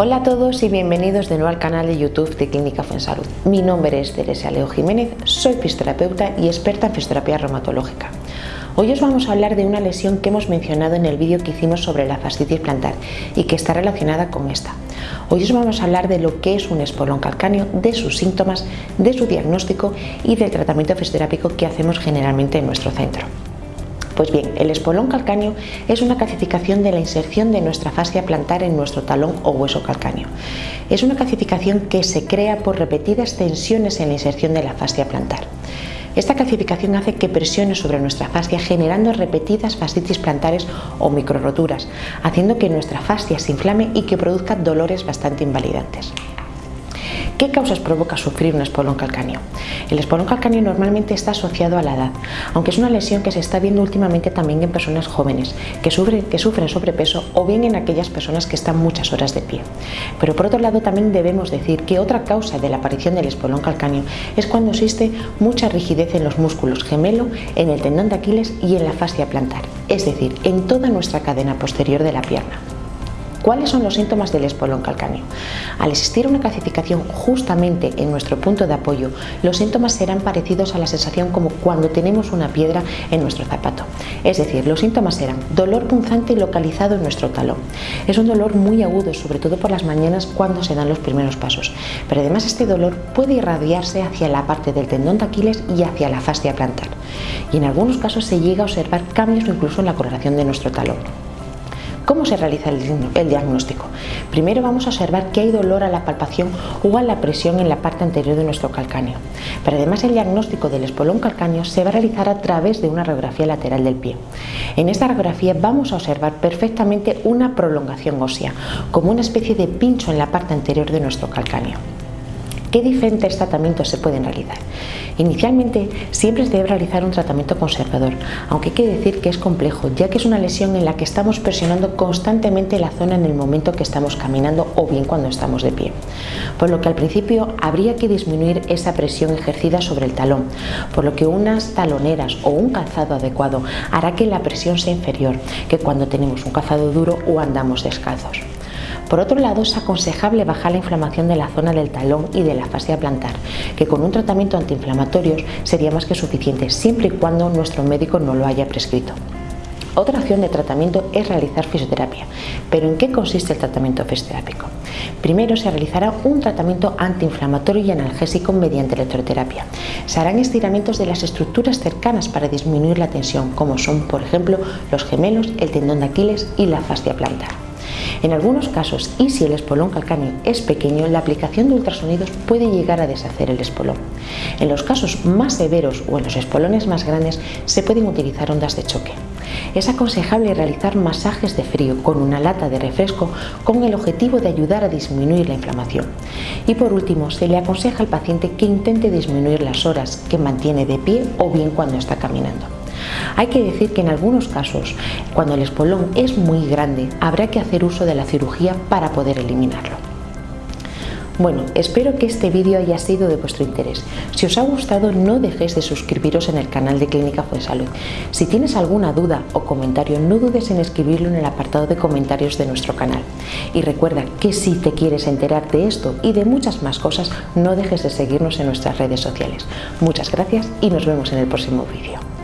Hola a todos y bienvenidos de nuevo al canal de YouTube de Clínica Fuensalud. Mi nombre es Teresa Leo Jiménez, soy fisioterapeuta y experta en fisioterapia reumatológica. Hoy os vamos a hablar de una lesión que hemos mencionado en el vídeo que hicimos sobre la fascitis plantar y que está relacionada con esta. Hoy os vamos a hablar de lo que es un espolón calcáneo, de sus síntomas, de su diagnóstico y del tratamiento fisioterápico que hacemos generalmente en nuestro centro. Pues bien, el espolón calcáneo es una calcificación de la inserción de nuestra fascia plantar en nuestro talón o hueso calcáneo. Es una calcificación que se crea por repetidas tensiones en la inserción de la fascia plantar. Esta calcificación hace que presione sobre nuestra fascia generando repetidas fascitis plantares o microroturas, haciendo que nuestra fascia se inflame y que produzca dolores bastante invalidantes. ¿Qué causas provoca sufrir un espolón calcáneo? El espolón calcáneo normalmente está asociado a la edad, aunque es una lesión que se está viendo últimamente también en personas jóvenes que sufren, que sufren sobrepeso o bien en aquellas personas que están muchas horas de pie. Pero por otro lado también debemos decir que otra causa de la aparición del espolón calcáneo es cuando existe mucha rigidez en los músculos gemelo, en el tendón de Aquiles y en la fascia plantar, es decir, en toda nuestra cadena posterior de la pierna. ¿Cuáles son los síntomas del espolón calcáneo? Al existir una calcificación justamente en nuestro punto de apoyo, los síntomas serán parecidos a la sensación como cuando tenemos una piedra en nuestro zapato. Es decir, los síntomas serán dolor punzante localizado en nuestro talón. Es un dolor muy agudo, sobre todo por las mañanas cuando se dan los primeros pasos. Pero además este dolor puede irradiarse hacia la parte del tendón de Aquiles y hacia la fascia plantar. Y en algunos casos se llega a observar cambios incluso en la coloración de nuestro talón. ¿Cómo se realiza el, diagnóstico? Primero vamos a observar que hay dolor a la palpación o a la presión en la parte anterior de nuestro calcáneo. Pero además el diagnóstico del espolón calcáneo se va a realizar a través de una radiografía lateral del pie. En esta radiografía vamos a observar perfectamente una prolongación ósea, como una especie de pincho en la parte anterior de nuestro calcáneo. ¿Qué diferentes tratamientos se pueden realizar? Inicialmente siempre se debe realizar un tratamiento conservador, aunque hay que decir que es complejo, ya que es una lesión en la que estamos presionando constantemente la zona en el momento que estamos caminando o bien cuando estamos de pie. Por lo que al principio habría que disminuir esa presión ejercida sobre el talón, por lo que unas taloneras o un calzado adecuado hará que la presión sea inferior que cuando tenemos un calzado duro o andamos descalzos. Por otro lado, es aconsejable bajar la inflamación de la zona del talón y de la fascia plantar, que con un tratamiento antiinflamatorio sería más que suficiente, siempre y cuando nuestro médico no lo haya prescrito. Otra opción de tratamiento es realizar fisioterapia. ¿Pero en qué consiste el tratamiento fisioterápico? Primero se realizará un tratamiento antiinflamatorio y analgésico mediante electroterapia. Se harán estiramientos de las estructuras cercanas para disminuir la tensión, como son, por ejemplo, los gemelos, el tendón de Aquiles y la fascia plantar. En algunos casos, y si el espolón calcáneo es pequeño, la aplicación de ultrasonidos puede llegar a deshacer el espolón. En los casos más severos o en los espolones más grandes se pueden utilizar ondas de choque. Es aconsejable realizar masajes de frío con una lata de refresco con el objetivo de ayudar a disminuir la inflamación. Y por último, se le aconseja al paciente que intente disminuir las horas que mantiene de pie o bien cuando está caminando. Hay que decir que en algunos casos, cuando el espolón es muy grande, habrá que hacer uso de la cirugía para poder eliminarlo. Bueno, espero que este vídeo haya sido de vuestro interés. Si os ha gustado, no dejéis de suscribiros en el canal de Clínica Fuensalud. Si tienes alguna duda o comentario, no dudes en escribirlo en el apartado de comentarios de nuestro canal. Y recuerda que si te quieres enterar de esto y de muchas más cosas, no dejes de seguirnos en nuestras redes sociales. Muchas gracias y nos vemos en el próximo vídeo.